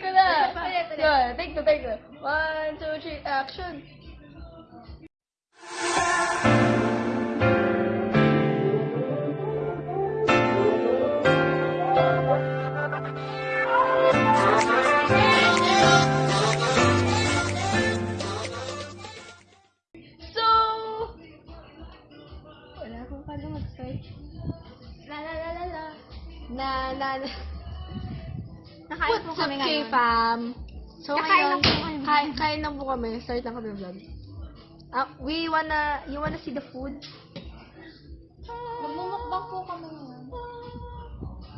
Two na. Yun, take two, take two. One, two, three, action. So, wala akong paano mag-start. La la la la la. Na, na, na. Nakain po What's up, kami ngayon. K-fam? So, Kakain lang ngayon, po kami. kain, kain lang po kami. Start na kami vlog. Ah, we wanna, you wanna see the food? Magmumukbang po kami ngayon.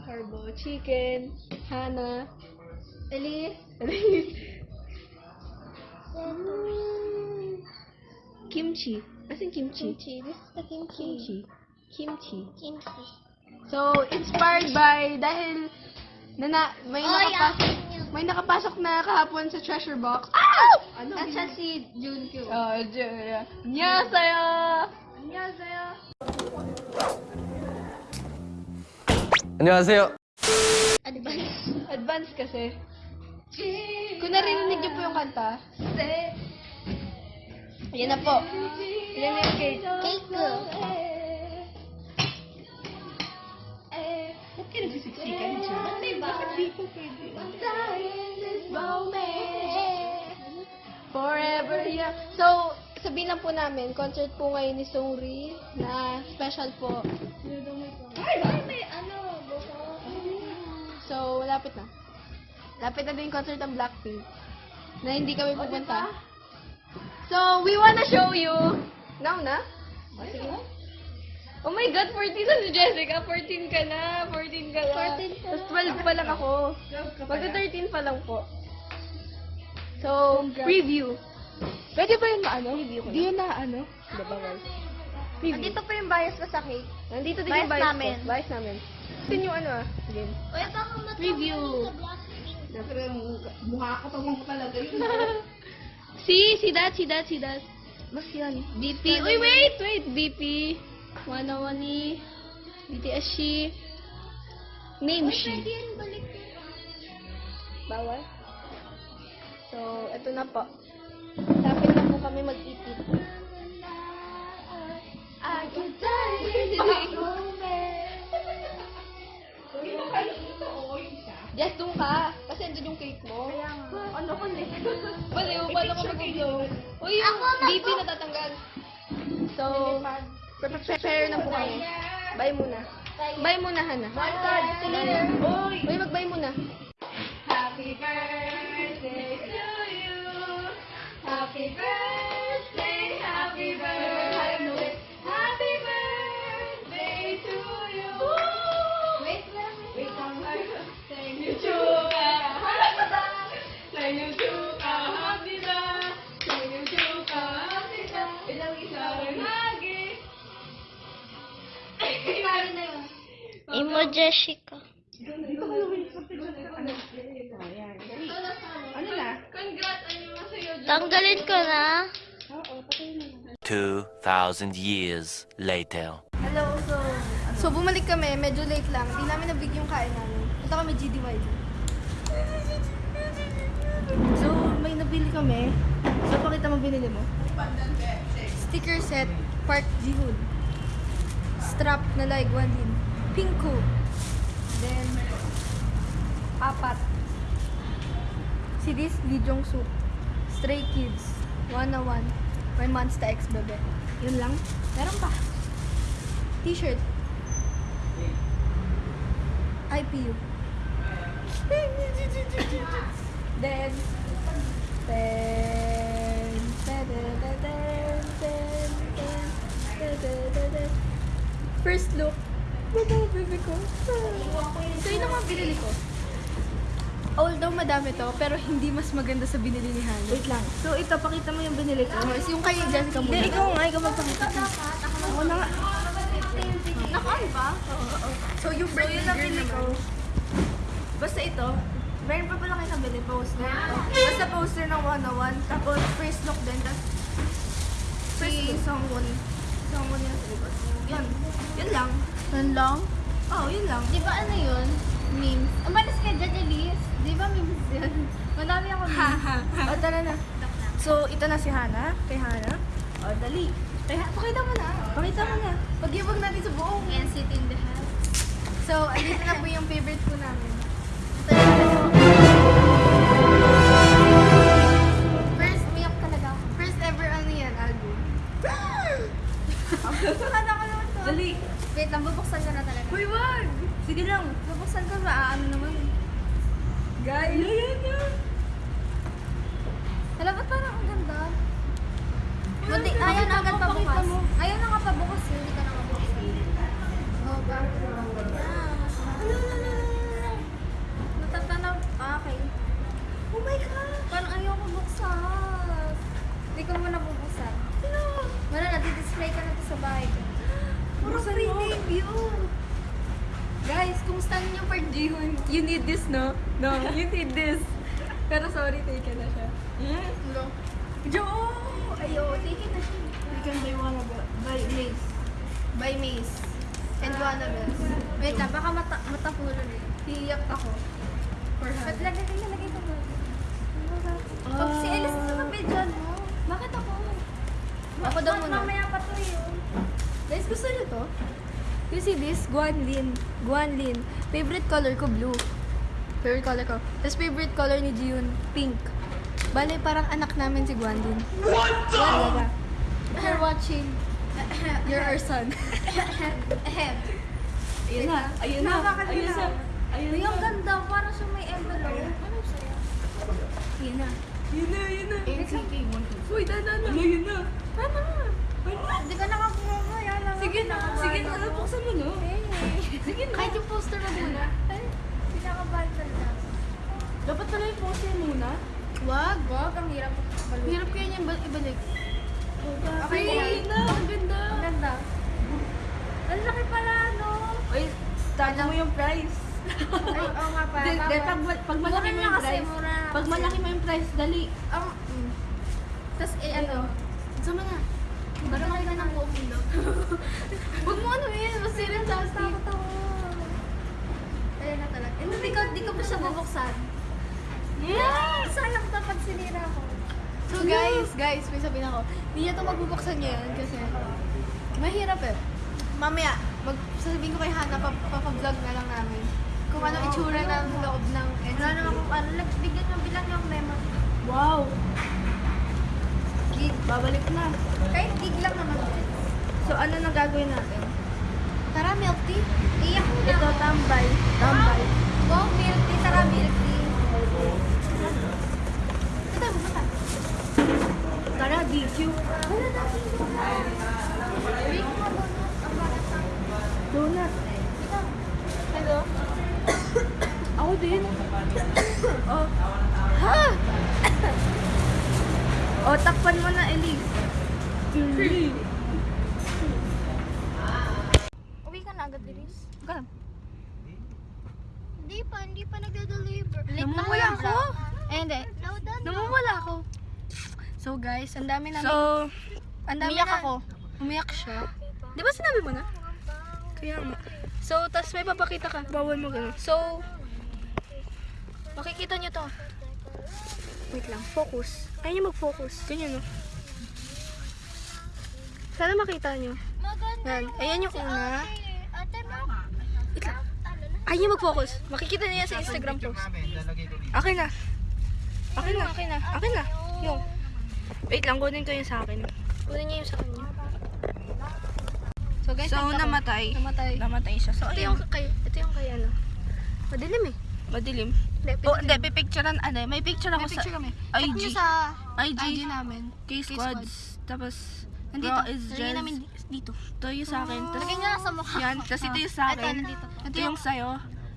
Carbo, chicken, Hana, Elise. Elise. Kimchi. As in kimchi. Kimchi. This is the kimchi. Kimchi. Kimchi. Kimchi. So, inspired by, dahil, na, na may Oy, nakapasok, ah, may nakapasok na kahapon sa treasure box. Ah! ah! Ano, At siya si Junkyu. Oh, Junkyu. Annyeonghaseyo! Annyeonghaseyo! Annyeonghaseyo! Advance. Advance kasi. Kung narinig niyo po yung kanta, Ayan na po. Ayan na yung cake. Cake ko. Ba't ka nagsisiksikan siya? Bakit di po pwede? Forever young. So, sabihin lang po namin, concert po ngayon ni Songri na special po. Ay, bakit may ano? buko? So, lapit na. Lapit na din yung concert ng Blackpink. Na hindi kami pupunta. So, we wanna show you. Now na? Sige. Oh my God, 14 na si Jessica. 14 ka na. 14 ka na. 14 ka Tapos na. 12 pa lang ako. Magka-13 pa lang po. So, preview. Pwede ba yun maano? Review ko Di yun na ano? Hindi, bawal. Preview. Nandito pa yung bias ko sa cake. Nandito din Bias yung bias namin. ko. Bias namin. Ito yung ano ah. Game. Uy, baka matulog Preview. Siyempre, mukha ko pamang ko talaga yun. see, see that, see that, see that. Mas yan. BP. Uy, wait, wait. BP. Wanawani. BTS she. Name she. balik. Bawal. So, ito na po. Lapit na po kami mag-ipit. I moment. Just doon ka. Kasi andun yung cake mo. Kaya nga. Ano ko hindi? Baliw, paano ka mag-vlog? Uy, yung BP natatanggal. Prepare na po kami. Bye muna. Bye muna, Hana. Uy, Uy mag-bye muna. Happy birthday Emojeshika. Ano na? Tanggalin ko na. 2,000 years later. Hello, so, So, bumalik kami. Medyo late lang. Hindi namin nabig yung kain namin. Punta kami GDYD. So, may nabili kami. So, pakita mo binili mo. Sticker set, Park Ji-hoon. Strap na like one din. Pinku. Then, apat. Si this, Lee Jong-suk. Stray Kids. 101. My Monster X bebe. Yun lang. Meron pa. T-shirt. IPU. then, then, then, then, then, then. First look. Baba, baby ko. So, yun ang mga binili ko. Although madami to, pero hindi mas maganda sa binili ni Hannah. Wait lang. So, ito, pakita mo yung binili ko. Yung kay Jessica muna. Hindi, ikaw nga, ikaw magpakita. Ako na nga. Naka-on ba? So, yung So, ang girl ko. naman. Basta ito, meron pa pala kayo nabili, poster. Basta poster ng 101, tapos first look din, tapos si Songwon. Songwon yung sa likod. Yun. Yun lang. Yun lang? Oo, oh, yun lang. Di ba ano yun? Memes. Umalis ka dyan, Elise. Di ba memes yun? Madami ako memes. o, tara na. So, ito na si Hana. Kay Hana. O, dali. Kay Hana. Pakita mo na. Pakita mo na. Pagyabag natin sa buong. And sit in the house. So, andito na po yung favorite po namin. Mo. debut. Guys, kumusta niyo for Jihun? You need this, no? No, you need this. Pero sorry, taken na siya. Hello. Jo! Ayo, taken na siya. We can buy one of it. Buy Mace. By Mace. And Wannabes. Wait lang, baka mata matapulo rin. Hiyak ako. For Ba't her. lagay ka lagay ko ba? Ah. si Ellis sa kabidyan mo. Bakit ako? Ako daw muna. Mamaya pa to yun. Guys, gusto niyo to? You see this? Guanlin. Guanlin. Favorite color ko, blue. Favorite color ko. Tapos favorite color ni Jiyun, pink. Bale, parang anak namin si Guanlin. What the? If you're watching, You're our son. ahem. Ayun na. Ayun na. Nakakakita. Ayun na. Ayun na. ang ganda. Parang siya may envelope. Ano sa'yo? Ayun na. Yun na, yun na. NCT Uy, dada na. Ano, yun na. Ano? Buksan mo na. Sige na. Kahit yung poster na muna. Pinaka-bundle na. Dapat pala yung poster muna. Wag, wag. Ang hirap. Hirap kaya niya ba- ibalik. Okay Ay, lang. na. Ang ganda. Ang ganda. Ang laki pala, no? Uy, talo mo yung price. Ay, oo nga pala. Di, tama. pag, pag malaki mo yung price, pag malaki mo yung price, dali. Ang, mm. Tapos, eh, ano? Sama na. Para makita ng buong mundo. Huwag mo ano yun, masirang Tapos, plastic. takot ako. Ayun na talaga. Eh, hindi ko, di ko pa siya bubuksan. Yeah! Sayang to pag sinira ko. So guys, guys, may sabihin ako, hindi niya ito magbubuksan ngayon kasi mahirap eh. Mamaya, mag sasabihin ko kay Hana, pap papablog na lang namin. Kung ano itsura ng loob ng. Wala naman kung ano. Lag- Bigyan nyo, bilang yung memory. Wow! Gig, babalik na. Kahit gig lang naman. So ano na gagawin natin? Tara, milk tea. Iyak na. Ito, tambay. Tambay. Wow, milk tea. Tara, milk tea. Ito, bumata. Tara, DQ. Wala na. Donut. Hello? Ako din. oh. Ha? Oh, takpan mo na, Elise. Elise. Uwi ka na agad, Iris. Ganun. Hindi pa, hindi pa nagde-deliver. Namumula ako. Eh, hindi. Namumula ako. So guys, ang dami namin. So, ang dami umiyak na, ako. Umiyak siya. Di ba sinabi mo na? Kaya nga. So, tas may papakita ka. Bawal mo ganun. So, makikita nyo to. Wait lang, focus. Ayaw nyo mag-focus. Ganyan, no? Sana makita nyo. Maganda. Yan. Ayan yung una. Wait lang. Ayaw nyo mag-focus. Makikita nyo yan sa Instagram post. Akin na. Akin na, akin na. Akin na. Yung. Wait lang, kunin ko yung sa akin. Kunin niyo yung sa kanya. So guys, So, namatay. Namatay. Namatay siya. So, Ito yung kay, ito yung kay ano. Madilim eh. Madilim. Hindi, Oh, hindi, pipicturean, ano, may picture ako May picture sa kami. IG. Check sa IG. IG namin. K-Squads. Tapos, Nandito. Raw is just, namin dito. ito yung sa akin. Tapos, Lagay nga sa mukha. yan. Tapos, ito yung sa Ito, akin. nandito. Ito yung sa'yo.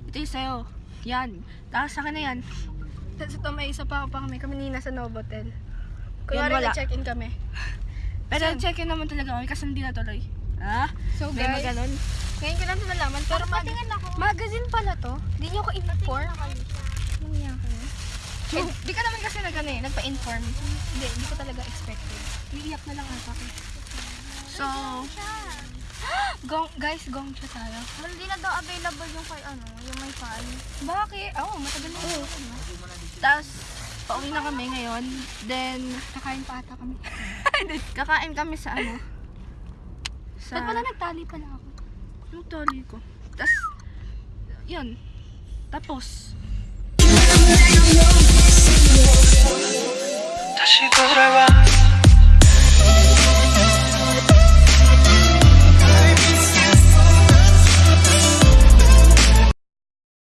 Ito yung sa'yo. Yan. Tapos, sa akin na yan. Tapos ito may isa pa pa kami. Kami nina sa Novotel. Yan, Kunwari wala. na-check-in kami. Pero, check-in naman talaga kami kasi hindi natuloy. Ah? So May guys, maganon. ngayon ko lang ito nalaman. Pero mag Patingin ako. magazine pala to. Hindi niyo ako inform. Ano niya ako? Eh, di ka naman kasi nag, ano, eh, nagpa-inform. Hindi, hindi ko talaga expected. Niiyak na lang ako. So, Gong, guys, gong siya tayo. Hindi na daw available yung kay ano, yung may fan. Bakit? Oo, oh, matagal na. Oo. tapos, pauwi na kami ngayon. Then, Kakain pa ata kami. kakain kami sa ano? Sa... Ba't pala nagtali pala ako? Yung tali ko. Tapos, yun. Tapos, 다시 돌아와